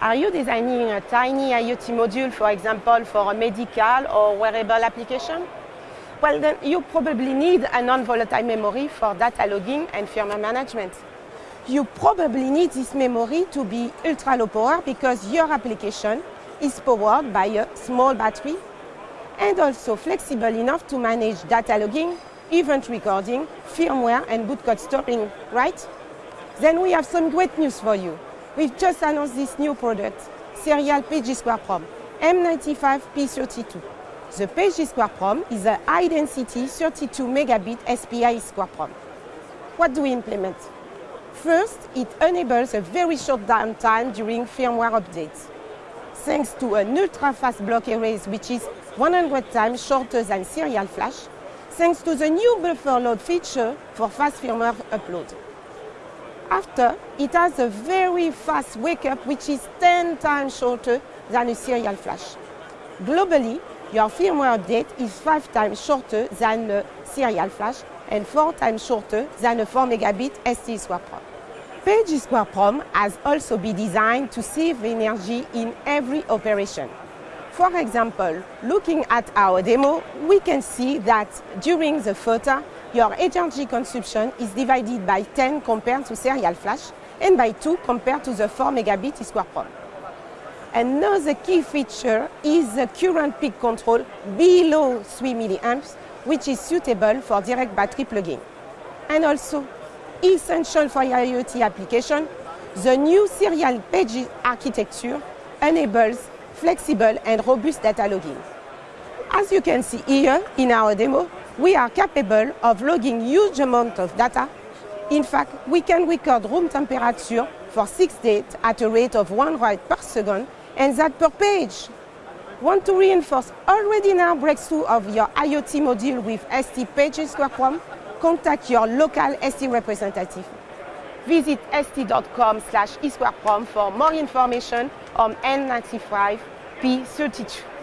Are you designing a tiny IoT module, for example, for a medical or wearable application? Well, then you probably need a non-volatile memory for data logging and firmware management. You probably need this memory to be ultra low power because your application is powered by a small battery and also flexible enough to manage data logging, event recording, firmware and bootcode storing, right? Then we have some great news for you. We've just announced this new product, Serial Page EEPROM, M95P32. The Page EEPROM is a high-density 32 megabit SPI Square Prom. What do we implement? First, it enables a very short downtime during firmware updates. Thanks to an ultra-fast block erase, which is 100 times shorter than serial flash, thanks to the new buffer load feature for fast firmware upload. After, it has a very fast wake-up, which is 10 times shorter than a serial flash. Globally, your firmware update is 5 times shorter than a serial flash and 4 times shorter than a 4 megabit ST EEPROM. PageG Square Prom has also been designed to save energy in every operation. For example, looking at our demo, we can see that during the FOTA, your energy consumption is divided by 10 compared to serial flash and by 2 compared to the 4 megabit EEPROM. Another key feature is the current peak control below 3 milliamps, which is suitable for direct battery plugging. And also, essential for IoT application, the new serial page architecture enables flexible and robust data logging. As you can see here in our demo, we are capable of logging huge amounts of data. In fact, we can record room temperature for six days at a rate of one write per second, and that per page. Want to reinforce already now breakthrough of your IoT module with ST PageG Square? Contact your local ST representative. Visit st.com slash EEPROM for more information on M95P32.